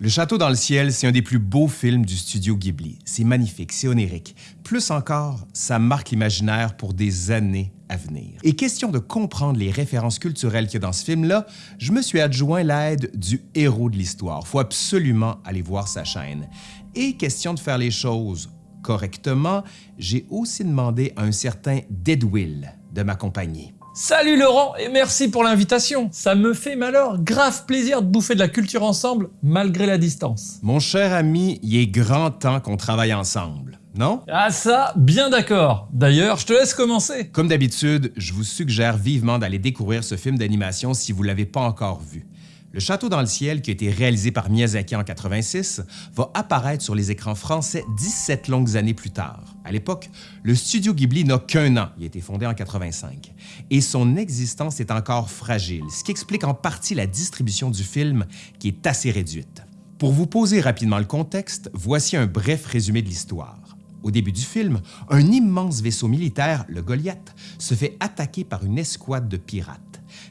Le Château dans le ciel, c'est un des plus beaux films du studio Ghibli. C'est magnifique, c'est onirique. Plus encore, ça marque l'imaginaire pour des années à venir. Et question de comprendre les références culturelles qu'il y a dans ce film-là, je me suis adjoint l'aide du héros de l'histoire. Faut absolument aller voir sa chaîne. Et question de faire les choses correctement, j'ai aussi demandé à un certain Deadwill de m'accompagner. Salut Laurent et merci pour l'invitation. Ça me fait malheur grave plaisir de bouffer de la culture ensemble malgré la distance. Mon cher ami, il est grand temps qu'on travaille ensemble, non? Ah ça, bien d'accord. D'ailleurs, je te laisse commencer. Comme d'habitude, je vous suggère vivement d'aller découvrir ce film d'animation si vous ne l'avez pas encore vu. Le Château dans le ciel, qui a été réalisé par Miyazaki en 86, va apparaître sur les écrans français 17 longues années plus tard. À l'époque, le studio Ghibli n'a qu'un an, il a été fondé en 85, et son existence est encore fragile, ce qui explique en partie la distribution du film qui est assez réduite. Pour vous poser rapidement le contexte, voici un bref résumé de l'histoire. Au début du film, un immense vaisseau militaire, le Goliath, se fait attaquer par une escouade de pirates.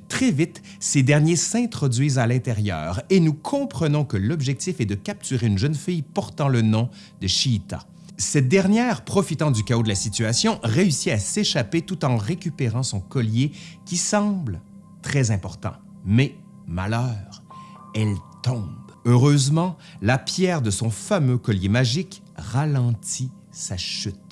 Très vite, ces derniers s'introduisent à l'intérieur et nous comprenons que l'objectif est de capturer une jeune fille portant le nom de Shiita. Cette dernière, profitant du chaos de la situation, réussit à s'échapper tout en récupérant son collier qui semble très important. Mais, malheur, elle tombe. Heureusement, la pierre de son fameux collier magique ralentit sa chute.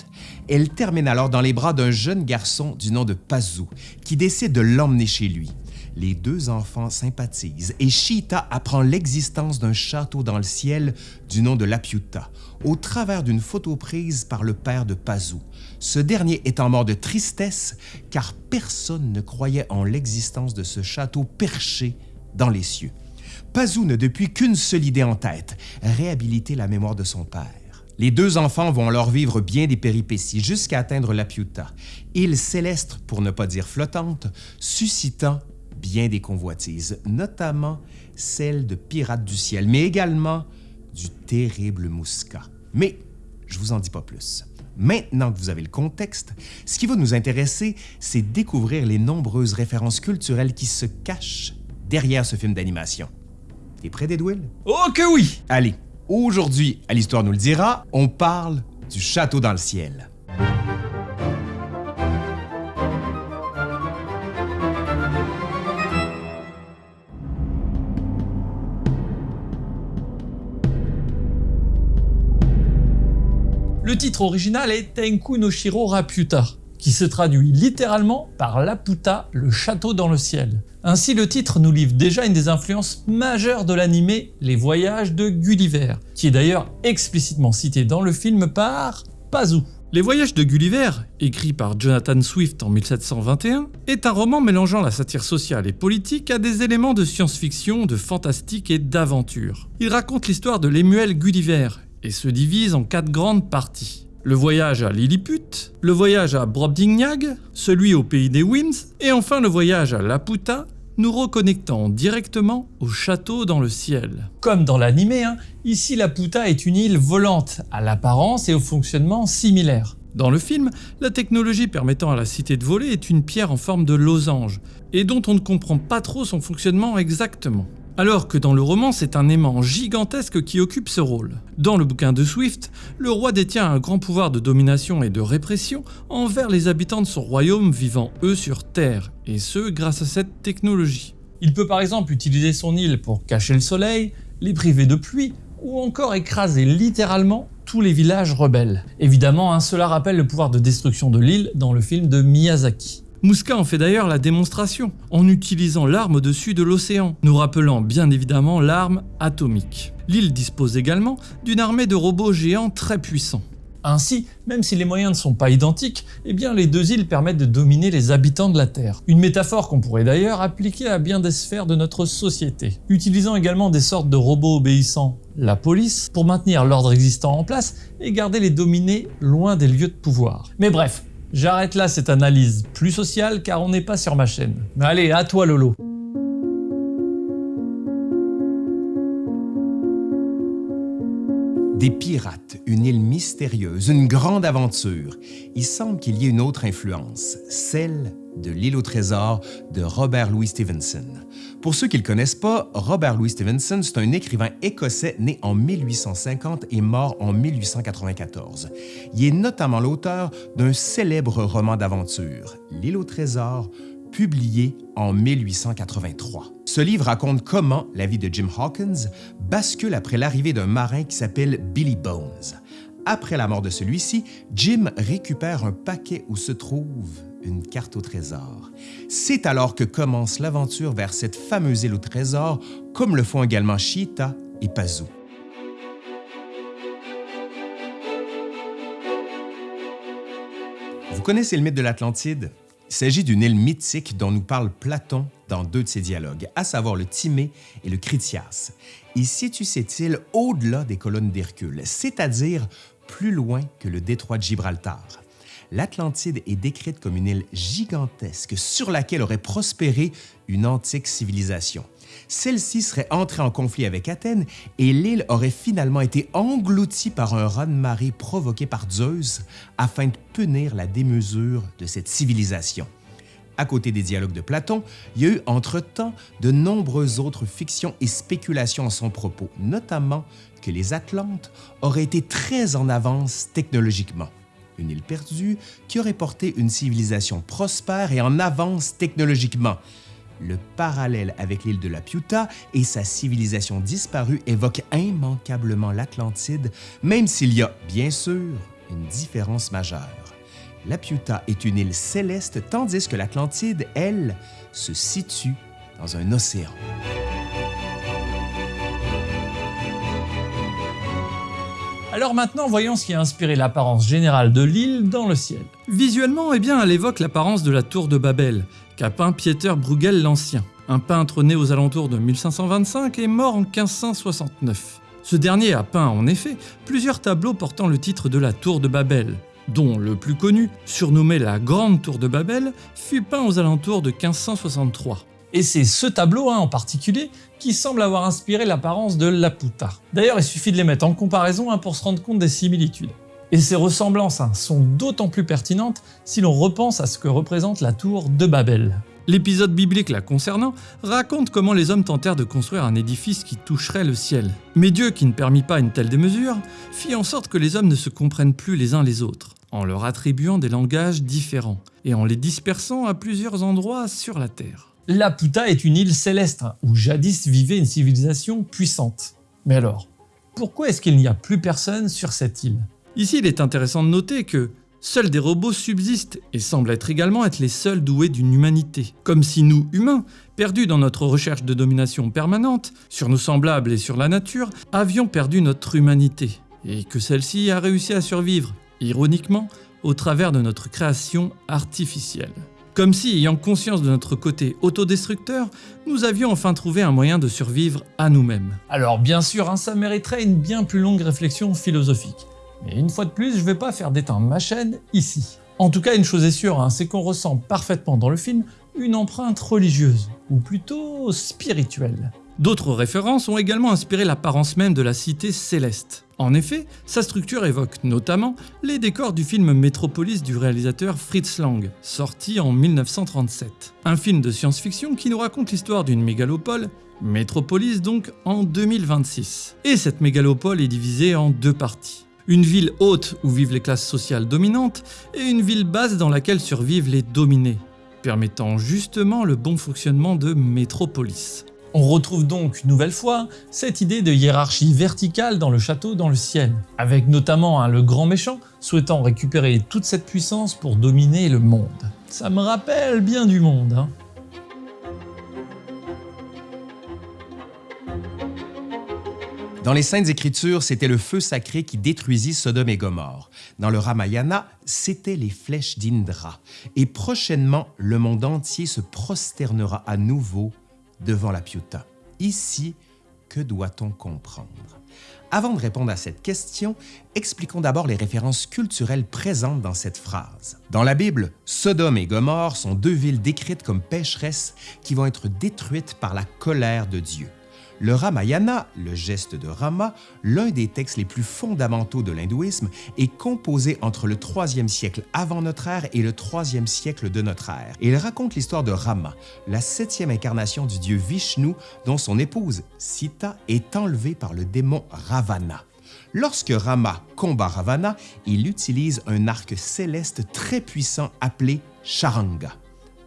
Elle termine alors dans les bras d'un jeune garçon du nom de Pazu, qui décide de l'emmener chez lui. Les deux enfants sympathisent et Shita apprend l'existence d'un château dans le ciel du nom de Lapiuta, au travers d'une photo prise par le père de Pazu. Ce dernier étant mort de tristesse car personne ne croyait en l'existence de ce château perché dans les cieux. Pazu n'a depuis qu'une seule idée en tête, réhabiliter la mémoire de son père. Les deux enfants vont alors vivre bien des péripéties jusqu'à atteindre la Piuta, île céleste pour ne pas dire flottante, suscitant bien des convoitises, notamment celle de pirates du ciel, mais également du terrible Mousca. Mais je vous en dis pas plus. Maintenant que vous avez le contexte, ce qui va nous intéresser, c'est découvrir les nombreuses références culturelles qui se cachent derrière ce film d'animation. T'es prêt, Deadwill? Oh que oui! Allez, Aujourd'hui, à l'Histoire nous le dira, on parle du château dans le ciel. Le titre original est Tenku no Shiro Raputa, qui se traduit littéralement par Laputa, le château dans le ciel. Ainsi le titre nous livre déjà une des influences majeures de l'animé Les Voyages de Gulliver, qui est d'ailleurs explicitement cité dans le film par Pazu. Les Voyages de Gulliver, écrit par Jonathan Swift en 1721, est un roman mélangeant la satire sociale et politique à des éléments de science-fiction, de fantastique et d'aventure. Il raconte l'histoire de Lemuel Gulliver et se divise en quatre grandes parties le voyage à Lilliput, le voyage à Brobdingnag, celui au pays des Winds, et enfin le voyage à Laputa, nous reconnectant directement au château dans le ciel. Comme dans l'animé, hein, ici Laputa est une île volante, à l'apparence et au fonctionnement similaire. Dans le film, la technologie permettant à la cité de voler est une pierre en forme de losange, et dont on ne comprend pas trop son fonctionnement exactement alors que dans le roman c'est un aimant gigantesque qui occupe ce rôle. Dans le bouquin de Swift, le roi détient un grand pouvoir de domination et de répression envers les habitants de son royaume vivant eux sur Terre, et ce grâce à cette technologie. Il peut par exemple utiliser son île pour cacher le soleil, les priver de pluie, ou encore écraser littéralement tous les villages rebelles. Évidemment, cela rappelle le pouvoir de destruction de l'île dans le film de Miyazaki. Muska en fait d'ailleurs la démonstration, en utilisant l'arme au-dessus de l'océan, nous rappelant bien évidemment l'arme atomique. L'île dispose également d'une armée de robots géants très puissants. Ainsi, même si les moyens ne sont pas identiques, eh bien les deux îles permettent de dominer les habitants de la Terre. Une métaphore qu'on pourrait d'ailleurs appliquer à bien des sphères de notre société. Utilisant également des sortes de robots obéissants, la police, pour maintenir l'ordre existant en place et garder les dominés loin des lieux de pouvoir. Mais bref, J'arrête là cette analyse plus sociale car on n'est pas sur ma chaîne. Allez, à toi Lolo Des pirates, une île mystérieuse, une grande aventure. Il semble qu'il y ait une autre influence, celle de L'île au trésor de Robert Louis Stevenson. Pour ceux qui ne le connaissent pas, Robert Louis Stevenson, c'est un écrivain écossais né en 1850 et mort en 1894. Il est notamment l'auteur d'un célèbre roman d'aventure, L'île au trésor, publié en 1883. Ce livre raconte comment la vie de Jim Hawkins bascule après l'arrivée d'un marin qui s'appelle Billy Bones. Après la mort de celui-ci, Jim récupère un paquet où se trouve une carte au trésor. C'est alors que commence l'aventure vers cette fameuse île au trésor, comme le font également Cheetah et Pazoo. Vous connaissez le mythe de l'Atlantide? Il s'agit d'une île mythique dont nous parle Platon dans deux de ses dialogues, à savoir le Timée et le Critias. Il situe cette île au-delà des colonnes d'Hercule, c'est-à-dire plus loin que le détroit de Gibraltar. L'Atlantide est décrite comme une île gigantesque sur laquelle aurait prospéré une antique civilisation. Celle-ci serait entrée en conflit avec Athènes et l'île aurait finalement été engloutie par un raz-de-marée provoqué par Zeus afin de punir la démesure de cette civilisation. À côté des dialogues de Platon, il y a eu entre-temps de nombreuses autres fictions et spéculations à son propos, notamment que les Atlantes auraient été très en avance technologiquement. Une île perdue qui aurait porté une civilisation prospère et en avance technologiquement. Le parallèle avec l'île de la Piuta et sa civilisation disparue évoque immanquablement l'Atlantide, même s'il y a, bien sûr, une différence majeure. La Piuta est une île céleste tandis que l'Atlantide, elle, se situe dans un océan. Alors maintenant, voyons ce qui a inspiré l'apparence générale de l'île dans le ciel. Visuellement, eh bien, elle évoque l'apparence de la tour de Babel, qu'a peint Pieter Bruegel l'Ancien, un peintre né aux alentours de 1525 et mort en 1569. Ce dernier a peint en effet plusieurs tableaux portant le titre de la tour de Babel, dont le plus connu, surnommé la Grande Tour de Babel, fut peint aux alentours de 1563. Et c'est ce tableau hein, en particulier qui semble avoir inspiré l'apparence de Laputa. D'ailleurs, il suffit de les mettre en comparaison hein, pour se rendre compte des similitudes. Et ces ressemblances hein, sont d'autant plus pertinentes si l'on repense à ce que représente la tour de Babel. L'épisode biblique la concernant raconte comment les hommes tentèrent de construire un édifice qui toucherait le ciel. Mais Dieu, qui ne permit pas une telle démesure, fit en sorte que les hommes ne se comprennent plus les uns les autres, en leur attribuant des langages différents et en les dispersant à plusieurs endroits sur la terre. Laputa est une île céleste où jadis vivait une civilisation puissante. Mais alors, pourquoi est-ce qu'il n'y a plus personne sur cette île? Ici, il est intéressant de noter que Seuls des robots subsistent et semblent être également être les seuls doués d'une humanité. Comme si nous, humains, perdus dans notre recherche de domination permanente, sur nos semblables et sur la nature, avions perdu notre humanité, et que celle-ci a réussi à survivre, ironiquement, au travers de notre création artificielle. Comme si, ayant conscience de notre côté autodestructeur, nous avions enfin trouvé un moyen de survivre à nous-mêmes. Alors bien sûr, hein, ça mériterait une bien plus longue réflexion philosophique. Mais une fois de plus, je vais pas faire d'éteindre ma chaîne ici. En tout cas, une chose est sûre, hein, c'est qu'on ressent parfaitement dans le film une empreinte religieuse, ou plutôt spirituelle. D'autres références ont également inspiré l'apparence même de la cité céleste. En effet, sa structure évoque notamment les décors du film Metropolis du réalisateur Fritz Lang, sorti en 1937. Un film de science-fiction qui nous raconte l'histoire d'une mégalopole, Metropolis donc, en 2026. Et cette mégalopole est divisée en deux parties une ville haute où vivent les classes sociales dominantes et une ville basse dans laquelle survivent les dominés, permettant justement le bon fonctionnement de métropolis. On retrouve donc une nouvelle fois cette idée de hiérarchie verticale dans le château dans le ciel, avec notamment le grand méchant souhaitant récupérer toute cette puissance pour dominer le monde. Ça me rappelle bien du monde. Hein. Dans les Saintes Écritures, c'était le feu sacré qui détruisit Sodome et Gomorre. Dans le Ramayana, c'était les flèches d'Indra. Et prochainement, le monde entier se prosternera à nouveau devant la Piuta. Ici, que doit-on comprendre? Avant de répondre à cette question, expliquons d'abord les références culturelles présentes dans cette phrase. Dans la Bible, Sodome et Gomorre sont deux villes décrites comme pécheresses qui vont être détruites par la colère de Dieu. Le Ramayana, le geste de Rama, l'un des textes les plus fondamentaux de l'hindouisme, est composé entre le 3e siècle avant notre ère et le 3e siècle de notre ère. Il raconte l'histoire de Rama, la septième incarnation du dieu Vishnu, dont son épouse, Sita, est enlevée par le démon Ravana. Lorsque Rama combat Ravana, il utilise un arc céleste très puissant appelé Charanga.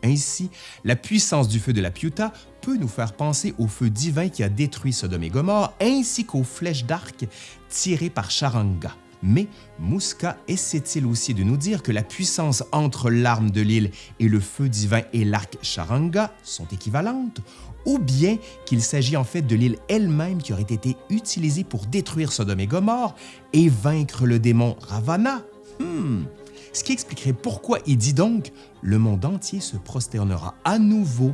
Ainsi, la puissance du feu de la Piuta peut nous faire penser au feu divin qui a détruit Sodome et Gomorre, ainsi qu'aux flèches d'arc tirées par Charanga. Mais Mouska essaie-t-il aussi de nous dire que la puissance entre l'arme de l'île et le feu divin et l'arc Charanga sont équivalentes, ou bien qu'il s'agit en fait de l'île elle-même qui aurait été utilisée pour détruire Sodome et Gomorre et vaincre le démon Ravana? Hmm ce qui expliquerait pourquoi il dit donc « le monde entier se prosternera à nouveau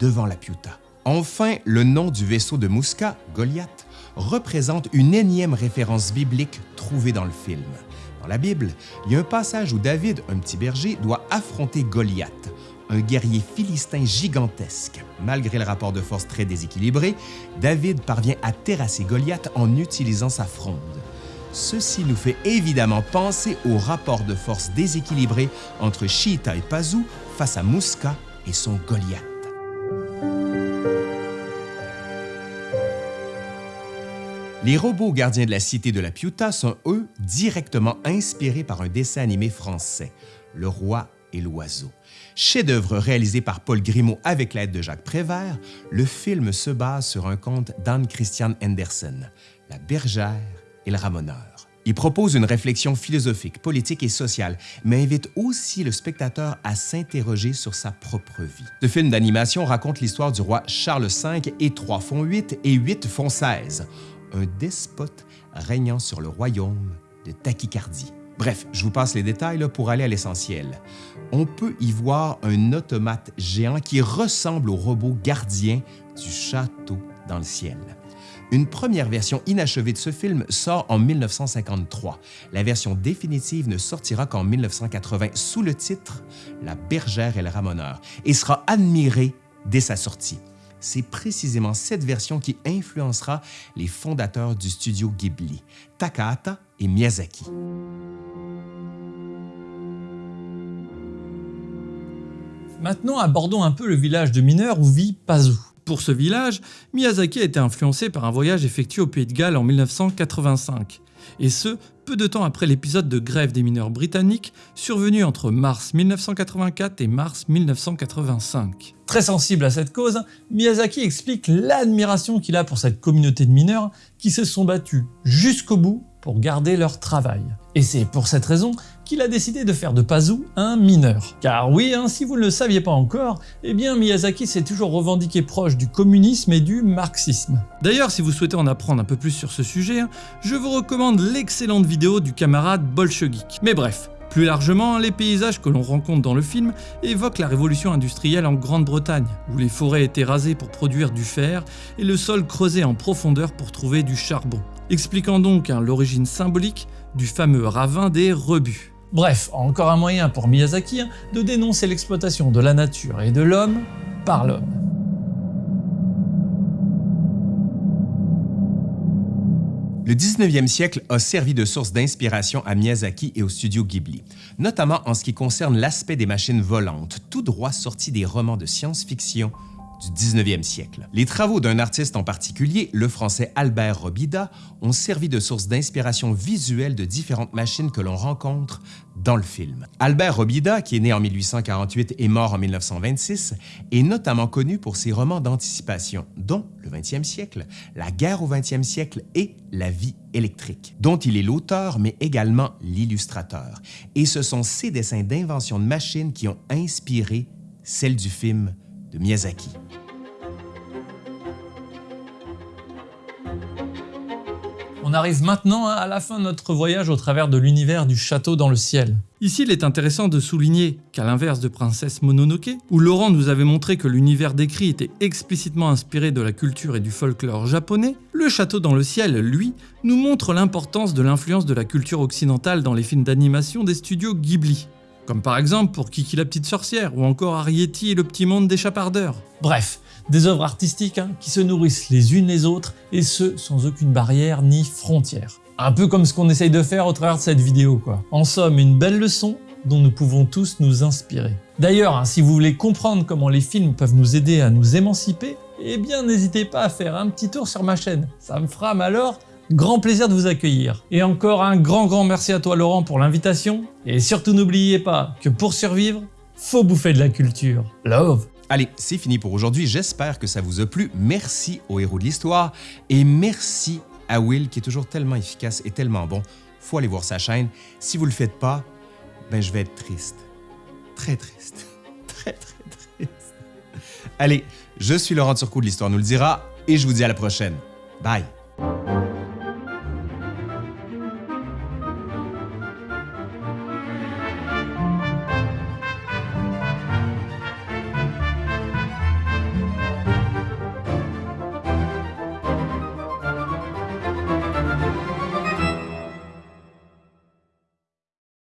devant la Piuta ». Enfin, le nom du vaisseau de Mouska, Goliath, représente une énième référence biblique trouvée dans le film. Dans la Bible, il y a un passage où David, un petit berger, doit affronter Goliath, un guerrier philistin gigantesque. Malgré le rapport de force très déséquilibré, David parvient à terrasser Goliath en utilisant sa fronde. Ceci nous fait évidemment penser au rapport de force déséquilibré entre Shita et Pazu face à Muska et son Goliath. Les robots gardiens de la cité de la Piuta sont, eux, directement inspirés par un dessin animé français, Le Roi et l'Oiseau. Chef-d'œuvre réalisé par Paul Grimaud avec l'aide de Jacques Prévert, le film se base sur un conte d'Anne Christian Andersen, La bergère et le ramoneur. Il propose une réflexion philosophique, politique et sociale, mais invite aussi le spectateur à s'interroger sur sa propre vie. Ce film d'animation raconte l'histoire du roi Charles V et 3 font 8 et 8 font 16, un despote régnant sur le royaume de tachycardie. Bref, je vous passe les détails pour aller à l'essentiel. On peut y voir un automate géant qui ressemble au robot gardien du château dans le ciel. Une première version inachevée de ce film sort en 1953. La version définitive ne sortira qu'en 1980 sous le titre La bergère et le ramoneur et sera admirée dès sa sortie. C'est précisément cette version qui influencera les fondateurs du studio Ghibli, Takahata et Miyazaki. Maintenant, abordons un peu le village de mineurs où vit Pazu. Pour ce village, Miyazaki a été influencé par un voyage effectué au Pays de Galles en 1985, et ce, peu de temps après l'épisode de grève des mineurs britanniques survenu entre mars 1984 et mars 1985. Très sensible à cette cause, Miyazaki explique l'admiration qu'il a pour cette communauté de mineurs qui se sont battus jusqu'au bout pour garder leur travail. Et c'est pour cette raison qu'il a décidé de faire de Pazu un mineur. Car oui, hein, si vous ne le saviez pas encore, eh bien Miyazaki s'est toujours revendiqué proche du communisme et du marxisme. D'ailleurs, si vous souhaitez en apprendre un peu plus sur ce sujet, hein, je vous recommande l'excellente vidéo du camarade Bolchegeek. Mais bref, plus largement, les paysages que l'on rencontre dans le film évoquent la révolution industrielle en Grande-Bretagne, où les forêts étaient rasées pour produire du fer et le sol creusé en profondeur pour trouver du charbon, expliquant donc hein, l'origine symbolique du fameux ravin des rebuts. Bref, encore un moyen pour Miyazaki hein, de dénoncer l'exploitation de la nature et de l'homme par l'homme. Le 19e siècle a servi de source d'inspiration à Miyazaki et au studio Ghibli, notamment en ce qui concerne l'aspect des machines volantes, tout droit sorties des romans de science-fiction du 19e siècle. Les travaux d'un artiste en particulier, le français Albert Robida, ont servi de source d'inspiration visuelle de différentes machines que l'on rencontre dans le film. Albert Robida, qui est né en 1848 et mort en 1926, est notamment connu pour ses romans d'anticipation, dont Le 20e siècle, La guerre au 20e siècle et La vie électrique, dont il est l'auteur mais également l'illustrateur. Et ce sont ces dessins d'invention de machines qui ont inspiré celle du film de Miyazaki. On arrive maintenant à la fin de notre voyage au travers de l'univers du château dans le ciel. Ici, il est intéressant de souligner qu'à l'inverse de Princesse Mononoke, où Laurent nous avait montré que l'univers décrit était explicitement inspiré de la culture et du folklore japonais, le château dans le ciel, lui, nous montre l'importance de l'influence de la culture occidentale dans les films d'animation des studios Ghibli. Comme par exemple pour Kiki la petite sorcière ou encore Arietti et le petit monde des chapardeurs. Bref, des œuvres artistiques hein, qui se nourrissent les unes les autres et ce sans aucune barrière ni frontière. Un peu comme ce qu'on essaye de faire au travers de cette vidéo quoi. En somme, une belle leçon dont nous pouvons tous nous inspirer. D'ailleurs, hein, si vous voulez comprendre comment les films peuvent nous aider à nous émanciper, eh bien n'hésitez pas à faire un petit tour sur ma chaîne, ça me fera alors grand plaisir de vous accueillir. Et encore un grand grand merci à toi Laurent pour l'invitation, et surtout n'oubliez pas que pour survivre, faut bouffer de la culture. Love Allez, c'est fini pour aujourd'hui, j'espère que ça vous a plu, merci aux héros de l'histoire, et merci à Will qui est toujours tellement efficace et tellement bon, faut aller voir sa chaîne, si vous le faites pas, ben je vais être triste. Très triste. Très, très triste. Allez, je suis Laurent Turcot de l'Histoire nous le dira et je vous dis à la prochaine. Bye!